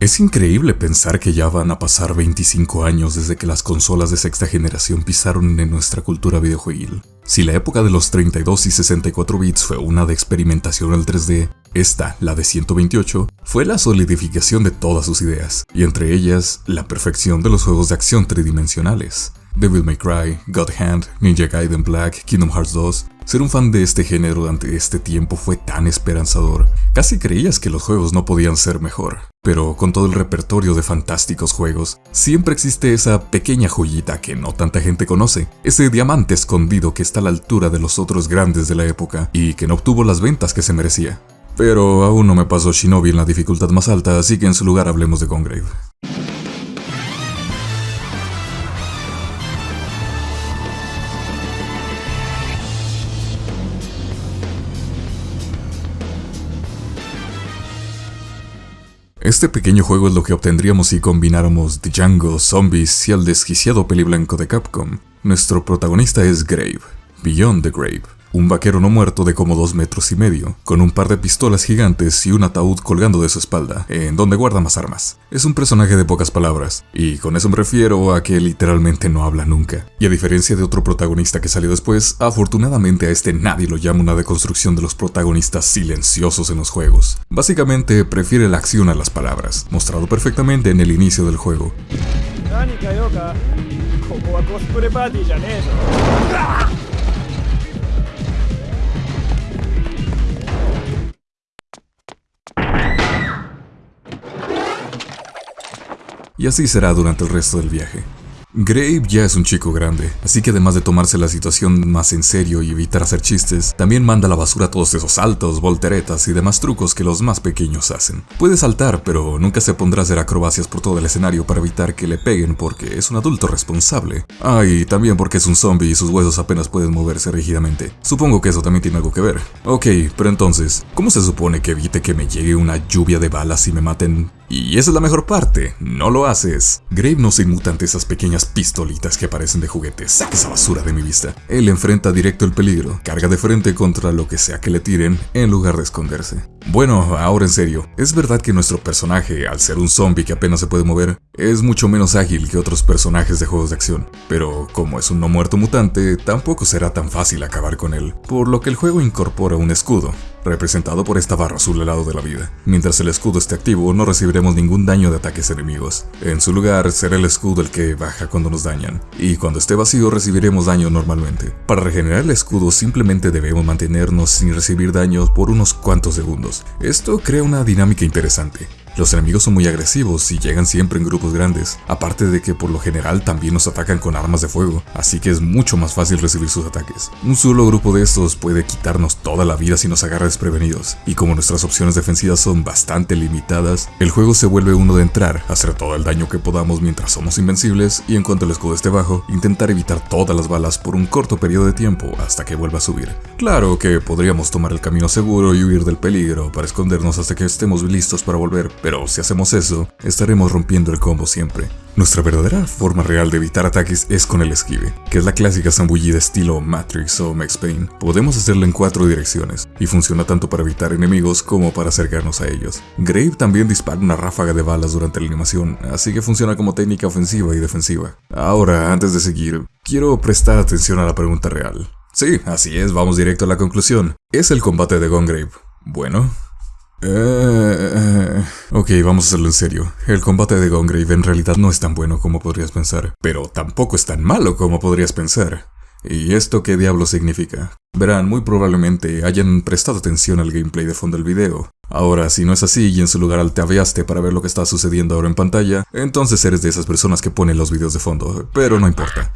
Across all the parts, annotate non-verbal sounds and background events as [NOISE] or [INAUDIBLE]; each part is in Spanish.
Es increíble pensar que ya van a pasar 25 años desde que las consolas de sexta generación pisaron en nuestra cultura videojueguil. Si la época de los 32 y 64 bits fue una de experimentación al 3D, esta, la de 128, fue la solidificación de todas sus ideas, y entre ellas, la perfección de los juegos de acción tridimensionales. Devil May Cry, God Hand, Ninja Gaiden Black, Kingdom Hearts 2. Ser un fan de este género durante este tiempo fue tan esperanzador. Casi creías que los juegos no podían ser mejor. Pero con todo el repertorio de fantásticos juegos, siempre existe esa pequeña joyita que no tanta gente conoce, ese diamante escondido que está a la altura de los otros grandes de la época y que no obtuvo las ventas que se merecía. Pero aún no me pasó Shinobi en la dificultad más alta, así que en su lugar hablemos de Congrave. Este pequeño juego es lo que obtendríamos si combináramos Django, Zombies y el desquiciado peli blanco de Capcom. Nuestro protagonista es Grave, Beyond the Grave, un vaquero no muerto de como dos metros y medio, con un par de pistolas gigantes y un ataúd colgando de su espalda, en donde guarda más armas. Es un personaje de pocas palabras, y con eso me refiero a que literalmente no habla nunca. Y a diferencia de otro protagonista que salió después, afortunadamente a este nadie lo llama una deconstrucción de los protagonistas silenciosos en los juegos. Básicamente prefiere la acción a las palabras, mostrado perfectamente en el inicio del juego. Y así será durante el resto del viaje. Grave ya es un chico grande, así que además de tomarse la situación más en serio y evitar hacer chistes, también manda a la basura todos esos saltos, volteretas y demás trucos que los más pequeños hacen. Puede saltar, pero nunca se pondrá a hacer acrobacias por todo el escenario para evitar que le peguen porque es un adulto responsable. Ah, y también porque es un zombie y sus huesos apenas pueden moverse rígidamente. Supongo que eso también tiene algo que ver. Ok, pero entonces, ¿cómo se supone que evite que me llegue una lluvia de balas y me maten? Y esa es la mejor parte, no lo haces. Grave no se inmuta ante esas pequeñas pistolitas que parecen de juguetes. Saca esa basura de mi vista. Él enfrenta directo el peligro, carga de frente contra lo que sea que le tiren, en lugar de esconderse. Bueno, ahora en serio, es verdad que nuestro personaje, al ser un zombie que apenas se puede mover, es mucho menos ágil que otros personajes de juegos de acción, pero como es un no muerto mutante, tampoco será tan fácil acabar con él, por lo que el juego incorpora un escudo, representado por esta barra azul al lado de la vida. Mientras el escudo esté activo, no recibiremos ningún daño de ataques enemigos. En su lugar, será el escudo el que baja cuando nos dañan, y cuando esté vacío recibiremos daño normalmente. Para regenerar el escudo simplemente debemos mantenernos sin recibir daños por unos cuantos segundos. Esto crea una dinámica interesante. Los enemigos son muy agresivos y llegan siempre en grupos grandes, aparte de que por lo general también nos atacan con armas de fuego, así que es mucho más fácil recibir sus ataques. Un solo grupo de estos puede quitarnos toda la vida si nos agarra desprevenidos, y como nuestras opciones defensivas son bastante limitadas, el juego se vuelve uno de entrar, hacer todo el daño que podamos mientras somos invencibles, y en cuanto el escudo esté bajo, intentar evitar todas las balas por un corto periodo de tiempo hasta que vuelva a subir. Claro que podríamos tomar el camino seguro y huir del peligro para escondernos hasta que estemos listos para volver, si hacemos eso, estaremos rompiendo el combo siempre. Nuestra verdadera forma real de evitar ataques es con el esquive, que es la clásica zambullida estilo Matrix o Max Payne. Podemos hacerlo en cuatro direcciones, y funciona tanto para evitar enemigos como para acercarnos a ellos. Grave también dispara una ráfaga de balas durante la animación, así que funciona como técnica ofensiva y defensiva. Ahora, antes de seguir, quiero prestar atención a la pregunta real. Sí, así es, vamos directo a la conclusión. ¿Es el combate de Gongrave? Bueno, eh, ok, vamos a hacerlo en serio. El combate de Gongrave en realidad no es tan bueno como podrías pensar, pero tampoco es tan malo como podrías pensar. ¿Y esto qué diablo significa? Verán, muy probablemente hayan prestado atención al gameplay de fondo del video. Ahora, si no es así y en su lugar altaveaste para ver lo que está sucediendo ahora en pantalla, entonces eres de esas personas que ponen los videos de fondo, pero no importa.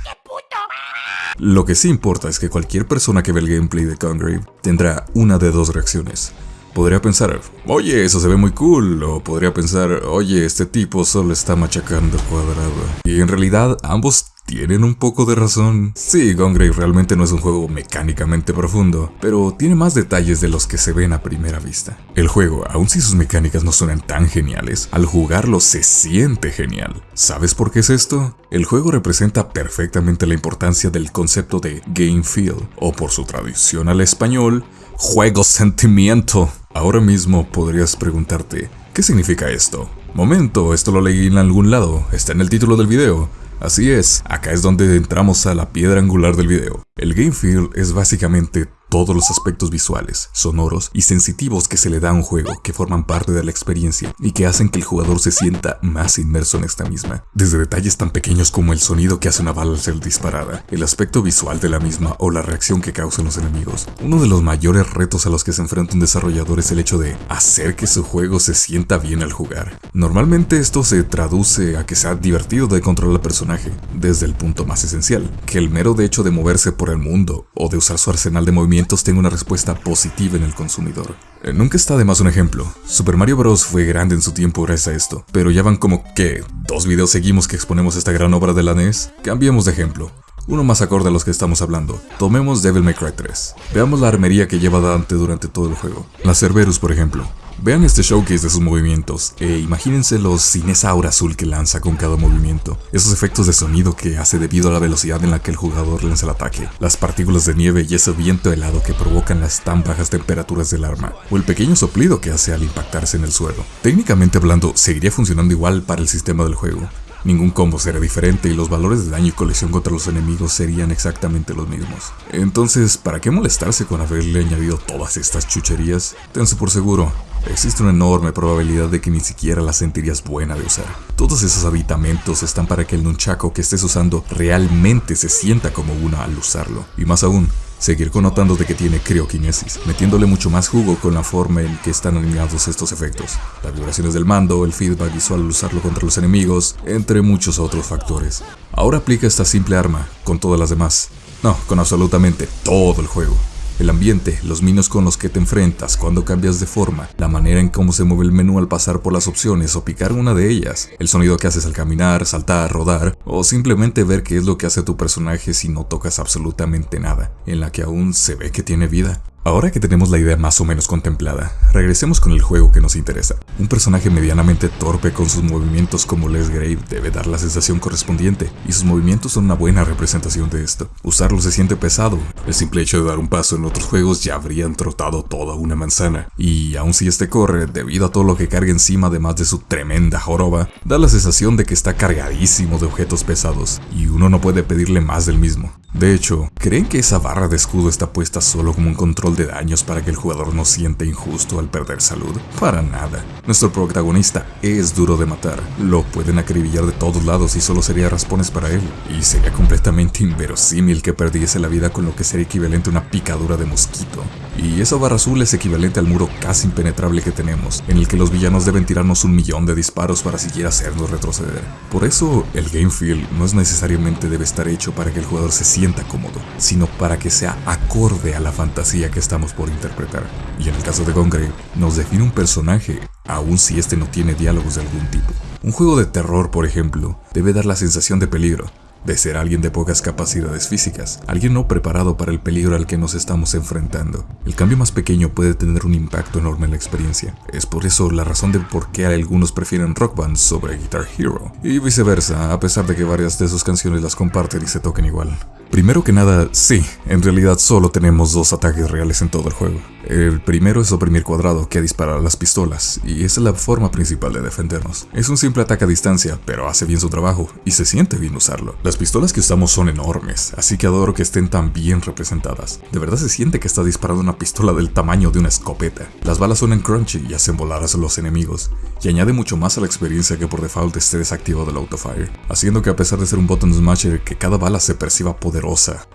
Lo que sí importa es que cualquier persona que ve el gameplay de Gongrave tendrá una de dos reacciones. Podría pensar, oye, eso se ve muy cool, o podría pensar, oye, este tipo solo está machacando cuadrado. Y en realidad ambos tienen un poco de razón. Sí, Gongrave realmente no es un juego mecánicamente profundo, pero tiene más detalles de los que se ven a primera vista. El juego, aun si sus mecánicas no suenan tan geniales, al jugarlo se siente genial. ¿Sabes por qué es esto? El juego representa perfectamente la importancia del concepto de game feel, o por su traducción al español, juego sentimiento. Ahora mismo podrías preguntarte, ¿qué significa esto? Momento, esto lo leí en algún lado, está en el título del video. Así es, acá es donde entramos a la piedra angular del video. El game feel es básicamente todos los aspectos visuales, sonoros y sensitivos que se le da a un juego que forman parte de la experiencia y que hacen que el jugador se sienta más inmerso en esta misma. Desde detalles tan pequeños como el sonido que hace una bala al ser disparada, el aspecto visual de la misma o la reacción que causan los enemigos. Uno de los mayores retos a los que se enfrenta un desarrollador es el hecho de hacer que su juego se sienta bien al jugar. Normalmente esto se traduce a que sea divertido de controlar al personaje, desde el punto más esencial, que el mero de hecho de moverse por el mundo o de usar su arsenal de movimientos tenga una respuesta positiva en el consumidor. Eh, nunca está de más un ejemplo. Super Mario Bros. fue grande en su tiempo gracias a esto, pero ya van como que dos videos seguimos que exponemos esta gran obra de la NES. Cambiemos de ejemplo. Uno más acorde a los que estamos hablando. Tomemos Devil May Cry 3. Veamos la armería que lleva Dante durante todo el juego. La Cerberus, por ejemplo. Vean este showcase de sus movimientos e imagínenselos sin esa aura azul que lanza con cada movimiento, esos efectos de sonido que hace debido a la velocidad en la que el jugador lanza el ataque, las partículas de nieve y ese viento helado que provocan las tan bajas temperaturas del arma, o el pequeño soplido que hace al impactarse en el suelo. Técnicamente hablando, seguiría funcionando igual para el sistema del juego, Ningún combo será diferente y los valores de daño y colisión contra los enemigos serían exactamente los mismos. Entonces, ¿para qué molestarse con haberle añadido todas estas chucherías? Tense por seguro, existe una enorme probabilidad de que ni siquiera la sentirías buena de usar. Todos esos aditamentos están para que el nunchaku que estés usando realmente se sienta como una al usarlo. Y más aún, Seguir connotando de que tiene crioquinesis, metiéndole mucho más jugo con la forma en que están alineados estos efectos, las vibraciones del mando, el feedback visual al usarlo contra los enemigos, entre muchos otros factores. Ahora aplica esta simple arma con todas las demás. No, con absolutamente todo el juego. El ambiente, los minos con los que te enfrentas cuando cambias de forma, la manera en cómo se mueve el menú al pasar por las opciones o picar una de ellas, el sonido que haces al caminar, saltar, rodar, o simplemente ver qué es lo que hace tu personaje si no tocas absolutamente nada, en la que aún se ve que tiene vida. Ahora que tenemos la idea más o menos contemplada, regresemos con el juego que nos interesa. Un personaje medianamente torpe con sus movimientos como Les Grave debe dar la sensación correspondiente, y sus movimientos son una buena representación de esto. Usarlo se siente pesado, el simple hecho de dar un paso en otros juegos ya habrían trotado toda una manzana, y aun si este corre, debido a todo lo que carga encima además de su tremenda joroba, da la sensación de que está cargadísimo de objetos pesados, y uno no puede pedirle más del mismo. De hecho, ¿creen que esa barra de escudo está puesta solo como un control de daños para que el jugador no siente injusto al perder salud? Para nada. Nuestro protagonista es duro de matar. Lo pueden acribillar de todos lados y solo sería raspones para él. Y sería completamente inverosímil que perdiese la vida con lo que sería equivalente a una picadura de mosquito. Y esa barra azul es equivalente al muro casi impenetrable que tenemos, en el que los villanos deben tirarnos un millón de disparos para siquiera hacernos retroceder. Por eso, el game feel no es necesariamente debe estar hecho para que el jugador se sienta cómodo, sino para que sea acorde a la fantasía que estamos por interpretar. Y en el caso de Gongrave, nos define un personaje, aun si este no tiene diálogos de algún tipo. Un juego de terror, por ejemplo, debe dar la sensación de peligro, de ser alguien de pocas capacidades físicas, alguien no preparado para el peligro al que nos estamos enfrentando. El cambio más pequeño puede tener un impacto enorme en la experiencia. Es por eso la razón de por qué algunos prefieren Rock Band sobre Guitar Hero, y viceversa, a pesar de que varias de sus canciones las comparten y se toquen igual. Primero que nada, sí, en realidad solo tenemos dos ataques reales en todo el juego. El primero es oprimir cuadrado, que dispara las pistolas, y esa es la forma principal de defendernos. Es un simple ataque a distancia, pero hace bien su trabajo, y se siente bien usarlo. Las pistolas que usamos son enormes, así que adoro que estén tan bien representadas. De verdad se siente que está disparando una pistola del tamaño de una escopeta. Las balas suenan crunchy y hacen volar a los enemigos, y añade mucho más a la experiencia que por default esté desactivado el autofire, haciendo que a pesar de ser un button smasher, que cada bala se perciba poderosa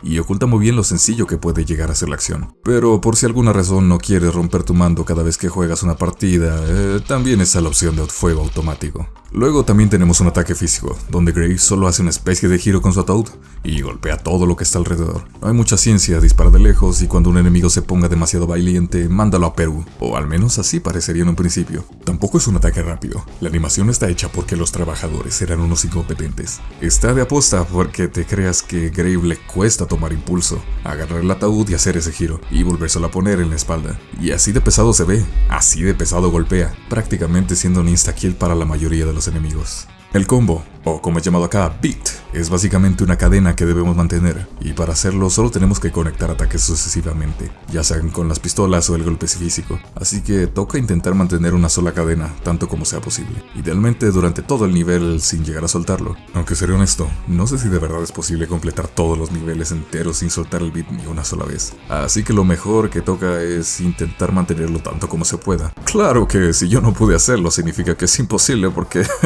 y oculta muy bien lo sencillo que puede llegar a ser la acción. Pero por si alguna razón no quieres romper tu mando cada vez que juegas una partida, eh, también está la opción de fuego automático. Luego también tenemos un ataque físico, donde Grey solo hace una especie de giro con su ataúd y golpea todo lo que está alrededor. No hay mucha ciencia, dispara de lejos y cuando un enemigo se ponga demasiado valiente, mándalo a Perú, o al menos así parecería en un principio. Tampoco es un ataque rápido, la animación está hecha porque los trabajadores eran unos incompetentes. Está de aposta porque te creas que Grave le cuesta tomar impulso, agarrar el ataúd y hacer ese giro, y volvérselo a poner en la espalda. Y así de pesado se ve, así de pesado golpea, prácticamente siendo un insta-kill para la mayoría de los enemigos. El combo o como es llamado acá, beat. Es básicamente una cadena que debemos mantener, y para hacerlo solo tenemos que conectar ataques sucesivamente, ya sean con las pistolas o el golpe físico. Así que toca intentar mantener una sola cadena, tanto como sea posible. Idealmente durante todo el nivel sin llegar a soltarlo. Aunque seré honesto, no sé si de verdad es posible completar todos los niveles enteros sin soltar el beat ni una sola vez. Así que lo mejor que toca es intentar mantenerlo tanto como se pueda. Claro que si yo no pude hacerlo significa que es imposible porque [LAUGHS]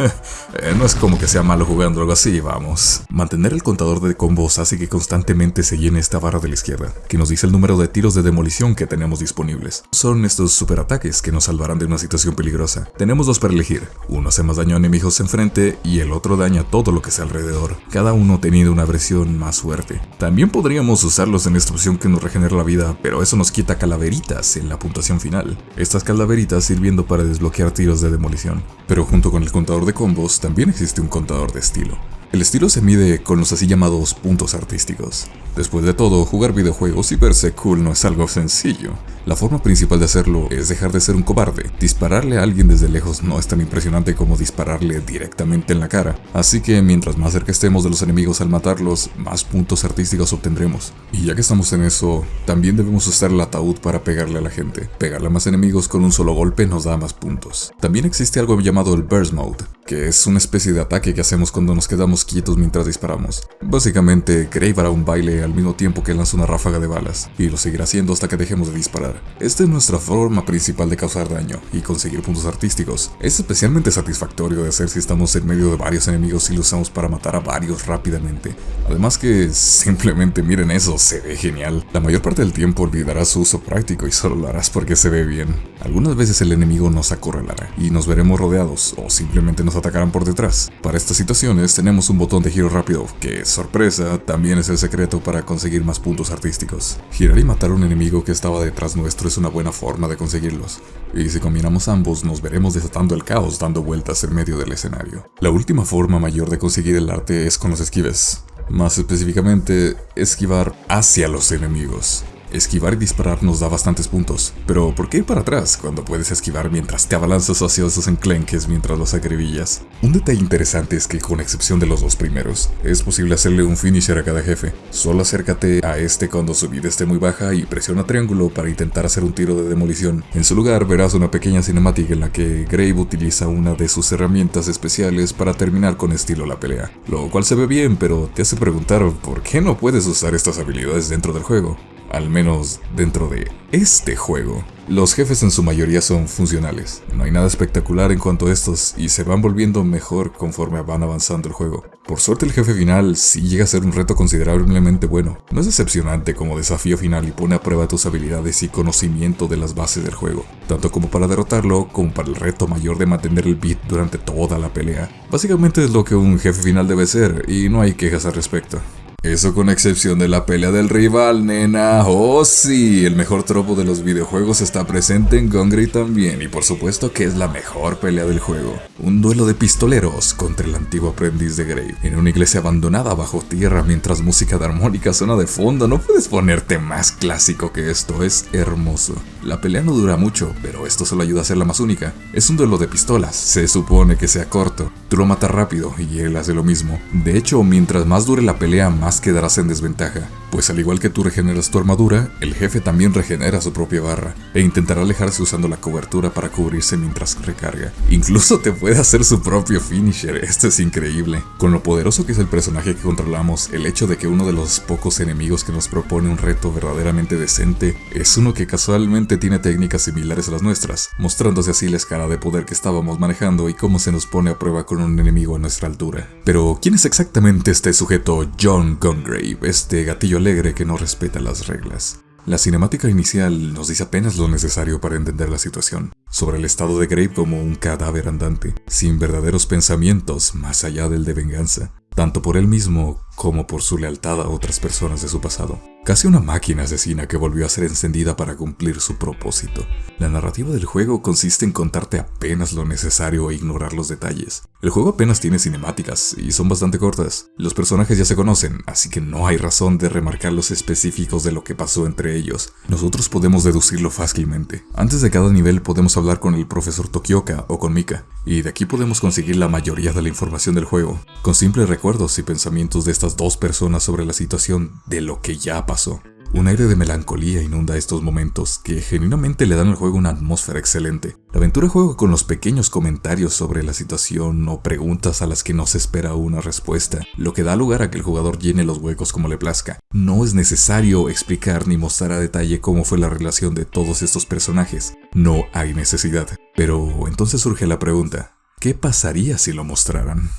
eh, no es como que sea malo jugando algo así, vamos. Mantener el contador de combos hace que constantemente se llene esta barra de la izquierda, que nos dice el número de tiros de demolición que tenemos disponibles. Son estos superataques que nos salvarán de una situación peligrosa. Tenemos dos para elegir, uno hace más daño a enemigos enfrente y el otro daña todo lo que sea alrededor, cada uno teniendo una versión más fuerte. También podríamos usarlos en esta opción que nos regenera la vida, pero eso nos quita calaveritas en la puntuación final. Estas calaveritas sirviendo para desbloquear tiros de demolición. Pero junto con el contador de combos también existe un contador de estilo. El estilo se mide con los así llamados puntos artísticos. Después de todo, jugar videojuegos y verse cool no es algo sencillo. La forma principal de hacerlo es dejar de ser un cobarde. Dispararle a alguien desde lejos no es tan impresionante como dispararle directamente en la cara. Así que mientras más cerca estemos de los enemigos al matarlos, más puntos artísticos obtendremos. Y ya que estamos en eso, también debemos usar el ataúd para pegarle a la gente. Pegarle a más enemigos con un solo golpe nos da más puntos. También existe algo llamado el Burst Mode, que es una especie de ataque que hacemos cuando nos quedamos quietos mientras disparamos. Básicamente, Grave hará un baile al mismo tiempo que lanza una ráfaga de balas, y lo seguirá haciendo hasta que dejemos de disparar. Esta es nuestra forma principal de causar daño y conseguir puntos artísticos. Es especialmente satisfactorio de hacer si estamos en medio de varios enemigos y lo usamos para matar a varios rápidamente. Además que [LAUGHS] simplemente miren eso, se ve genial. La mayor parte del tiempo olvidarás su uso práctico y solo lo harás porque se ve bien. Algunas veces el enemigo nos acorralará y nos veremos rodeados o simplemente nos atacarán por detrás. Para estas situaciones tenemos un botón de giro rápido que, sorpresa, también es el secreto para conseguir más puntos artísticos. Girar y matar a un enemigo que estaba detrás nuestro es una buena forma de conseguirlos. Y si combinamos ambos, nos veremos desatando el caos dando vueltas en medio del escenario. La última forma mayor de conseguir el arte es con los esquives. Más específicamente, esquivar hacia los enemigos. Esquivar y disparar nos da bastantes puntos, pero ¿por qué ir para atrás cuando puedes esquivar mientras te abalanzas hacia esos enclenques mientras los acribillas? Un detalle interesante es que con excepción de los dos primeros, es posible hacerle un finisher a cada jefe. Solo acércate a este cuando su vida esté muy baja y presiona triángulo para intentar hacer un tiro de demolición. En su lugar verás una pequeña cinemática en la que Grave utiliza una de sus herramientas especiales para terminar con estilo la pelea, lo cual se ve bien, pero te hace preguntar por qué no puedes usar estas habilidades dentro del juego al menos dentro de este juego. Los jefes en su mayoría son funcionales, no hay nada espectacular en cuanto a estos y se van volviendo mejor conforme van avanzando el juego. Por suerte el jefe final sí llega a ser un reto considerablemente bueno, no es decepcionante como desafío final y pone a prueba tus habilidades y conocimiento de las bases del juego, tanto como para derrotarlo como para el reto mayor de mantener el beat durante toda la pelea. Básicamente es lo que un jefe final debe ser y no hay quejas al respecto. Eso con excepción de la pelea del rival, nena. Oh sí, el mejor tropo de los videojuegos está presente en Gongri también y por supuesto que es la mejor pelea del juego. Un duelo de pistoleros contra el antiguo aprendiz de Grave en una iglesia abandonada bajo tierra mientras música de armónica suena de fondo. No puedes ponerte más clásico que esto, es hermoso. La pelea no dura mucho, pero esto solo ayuda a hacerla más única. Es un duelo de pistolas, se supone que sea corto. Tú lo matas rápido y él hace lo mismo. De hecho, mientras más dure la pelea, más quedarás en desventaja, pues al igual que tú regeneras tu armadura, el jefe también regenera su propia barra, e intentará alejarse usando la cobertura para cubrirse mientras recarga. Incluso te puede hacer su propio finisher, esto es increíble. Con lo poderoso que es el personaje que controlamos, el hecho de que uno de los pocos enemigos que nos propone un reto verdaderamente decente es uno que casualmente tiene técnicas similares a las nuestras, mostrándose así la escala de poder que estábamos manejando y cómo se nos pone a prueba con un enemigo a nuestra altura. Pero, ¿quién es exactamente este sujeto John Gungrave, este gatillo alegre que no respeta las reglas. La cinemática inicial nos dice apenas lo necesario para entender la situación, sobre el estado de Grave como un cadáver andante, sin verdaderos pensamientos más allá del de venganza, tanto por él mismo como por su lealtad a otras personas de su pasado. Casi una máquina asesina que volvió a ser encendida para cumplir su propósito. La narrativa del juego consiste en contarte apenas lo necesario e ignorar los detalles. El juego apenas tiene cinemáticas y son bastante cortas. Los personajes ya se conocen, así que no hay razón de remarcar los específicos de lo que pasó entre ellos. Nosotros podemos deducirlo fácilmente. Antes de cada nivel podemos hablar con el profesor Tokioka o con Mika, y de aquí podemos conseguir la mayoría de la información del juego, con simples recuerdos y pensamientos de estas dos personas sobre la situación de lo que ya pasó un aire de melancolía inunda estos momentos que genuinamente le dan al juego una atmósfera excelente. La aventura juega con los pequeños comentarios sobre la situación o preguntas a las que no se espera una respuesta, lo que da lugar a que el jugador llene los huecos como le plazca. No es necesario explicar ni mostrar a detalle cómo fue la relación de todos estos personajes, no hay necesidad. Pero entonces surge la pregunta, ¿qué pasaría si lo mostraran?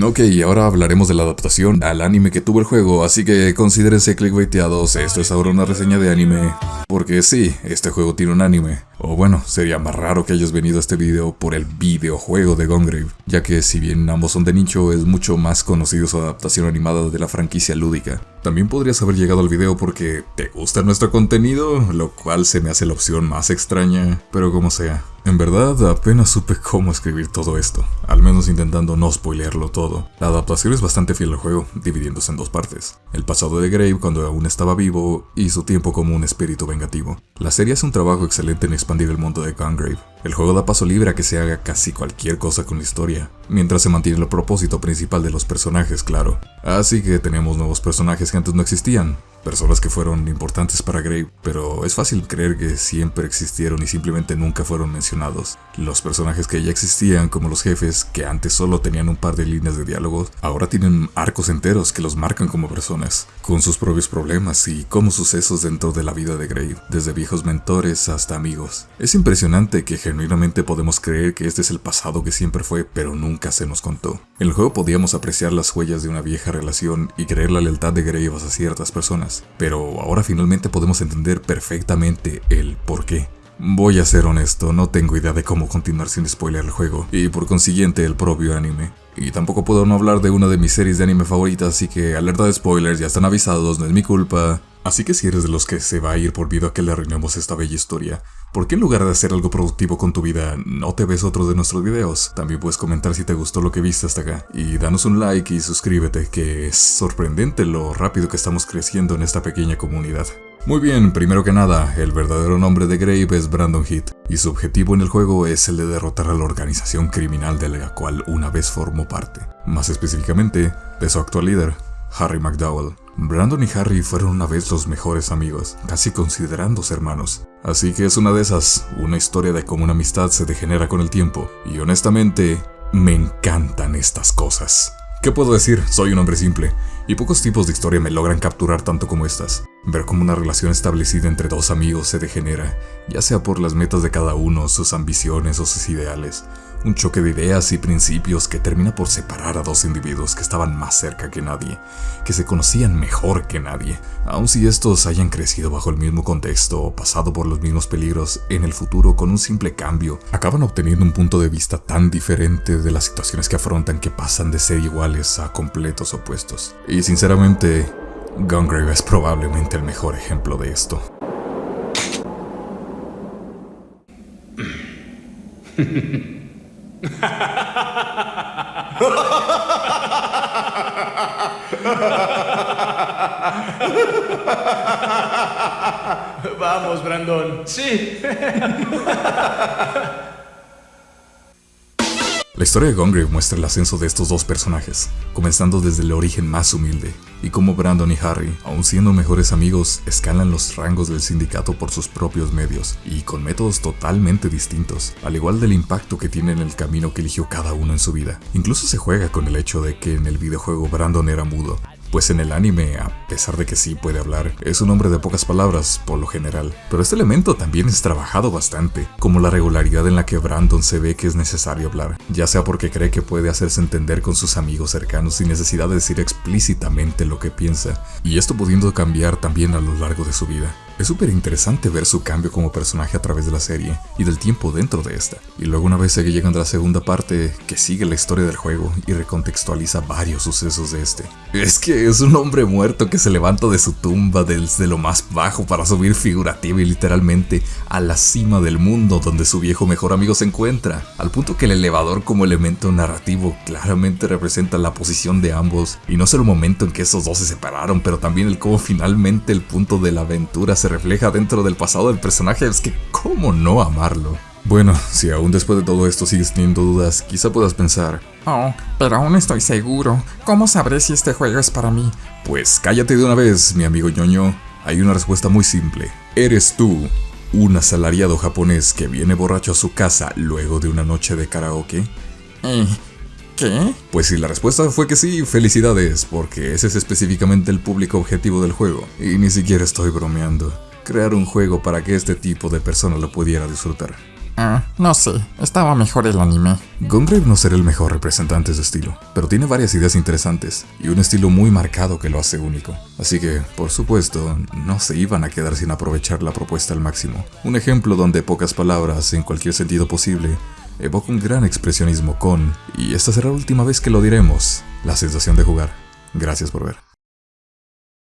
Ok, ahora hablaremos de la adaptación al anime que tuvo el juego, así que considérense clickbaiteados, esto es ahora una reseña de anime. Porque sí, este juego tiene un anime. O bueno, sería más raro que hayas venido a este video por el videojuego de Gongrave, ya que si bien ambos son de nicho, es mucho más conocido su adaptación animada de la franquicia lúdica. También podrías haber llegado al video porque te gusta nuestro contenido, lo cual se me hace la opción más extraña, pero como sea. En verdad, apenas supe cómo escribir todo esto, al menos intentando no spoilearlo todo. La adaptación es bastante fiel al juego, dividiéndose en dos partes. El pasado de Grave cuando aún estaba vivo y su tiempo como un espíritu vengativo. La serie hace un trabajo excelente en expandir el mundo de Gungrave. El juego da paso libre a que se haga casi cualquier cosa con la historia, mientras se mantiene el propósito principal de los personajes, claro. Así que tenemos nuevos personajes que antes no existían, personas que fueron importantes para Grave, pero es fácil creer que siempre existieron y simplemente nunca fueron mencionados. Los personajes que ya existían, como los jefes, que antes solo tenían un par de líneas de diálogos, ahora tienen arcos enteros que los marcan como personas, con sus propios problemas y como sucesos dentro de la vida de Grave, desde viejos mentores hasta amigos. Es impresionante que genuinamente podemos creer que este es el pasado que siempre fue, pero nunca se nos contó. En el juego podíamos apreciar las huellas de una vieja relación y creer la lealtad de Grave a ciertas personas, pero ahora finalmente podemos entender perfectamente el por qué. Voy a ser honesto, no tengo idea de cómo continuar sin spoiler el juego, y por consiguiente el propio anime. Y tampoco puedo no hablar de una de mis series de anime favoritas, así que alerta de spoilers, ya están avisados, no es mi culpa. Así que si eres de los que se va a ir por vida que le arruinemos esta bella historia, ¿por qué en lugar de hacer algo productivo con tu vida, no te ves otro de nuestros videos? También puedes comentar si te gustó lo que viste hasta acá. Y danos un like y suscríbete, que es sorprendente lo rápido que estamos creciendo en esta pequeña comunidad. Muy bien, primero que nada, el verdadero nombre de Grave es Brandon Heath, y su objetivo en el juego es el de derrotar a la organización criminal de la cual una vez formó parte. Más específicamente, de su actual líder, Harry McDowell. Brandon y Harry fueron una vez los mejores amigos, casi considerándose hermanos. Así que es una de esas, una historia de cómo una amistad se degenera con el tiempo, y honestamente, me encantan estas cosas. ¿Qué puedo decir? Soy un hombre simple, y pocos tipos de historia me logran capturar tanto como estas. Ver cómo una relación establecida entre dos amigos se degenera, ya sea por las metas de cada uno, sus ambiciones o sus ideales, un choque de ideas y principios que termina por separar a dos individuos que estaban más cerca que nadie, que se conocían mejor que nadie, aun si estos hayan crecido bajo el mismo contexto o pasado por los mismos peligros, en el futuro con un simple cambio, acaban obteniendo un punto de vista tan diferente de las situaciones que afrontan que pasan de ser iguales a completos opuestos. Y sinceramente, Gungrave es probablemente el mejor ejemplo de esto. [LAUGHS] [LAUGHS] Vamos, Brandon. Sí. La historia de Gungrave muestra el ascenso de estos dos personajes, comenzando desde el origen más humilde, y cómo Brandon y Harry, aun siendo mejores amigos, escalan los rangos del sindicato por sus propios medios, y con métodos totalmente distintos, al igual del impacto que tiene en el camino que eligió cada uno en su vida. Incluso se juega con el hecho de que en el videojuego Brandon era mudo, pues en el anime, a pesar de que sí puede hablar, es un hombre de pocas palabras, por lo general. Pero este elemento también es trabajado bastante, como la regularidad en la que Brandon se ve que es necesario hablar, ya sea porque cree que puede hacerse entender con sus amigos cercanos sin necesidad de decir explícitamente lo que piensa, y esto pudiendo cambiar también a lo largo de su vida. Es súper interesante ver su cambio como personaje a través de la serie y del tiempo dentro de esta. Y luego una vez que llegan a la segunda parte que sigue la historia del juego y recontextualiza varios sucesos de este. Es que es un hombre muerto que se levanta de su tumba desde lo más bajo para subir figurativa y literalmente a la cima del mundo donde su viejo mejor amigo se encuentra. Al punto que el elevador como elemento narrativo claramente representa la posición de ambos y no solo el momento en que esos dos se separaron, pero también el cómo finalmente el punto de la aventura se refleja dentro del pasado del personaje, es que cómo no amarlo. Bueno, si aún después de todo esto sigues teniendo dudas, quizá puedas pensar, Oh, pero aún estoy seguro. ¿Cómo sabré si este juego es para mí? pues cállate de una vez, mi amigo ñoño. Hay una respuesta muy simple. Eres tú, un asalariado japonés que viene borracho a su casa luego de una noche de karaoke. Eh, ¿Qué? Pues si la respuesta fue que sí, felicidades, porque ese es específicamente el público objetivo del juego. Y ni siquiera estoy bromeando. Crear un juego para que este tipo de persona lo pudiera disfrutar. Ah, no sé, estaba mejor el anime. Gungrave no será el mejor representante de su estilo, pero tiene varias ideas interesantes y un estilo muy marcado que lo hace único. Así que, por supuesto, no se iban a quedar sin aprovechar la propuesta al máximo. Un ejemplo donde pocas palabras, en cualquier sentido posible, evoca un gran expresionismo con, y esta será la última vez que lo diremos, la sensación de jugar. Gracias por ver.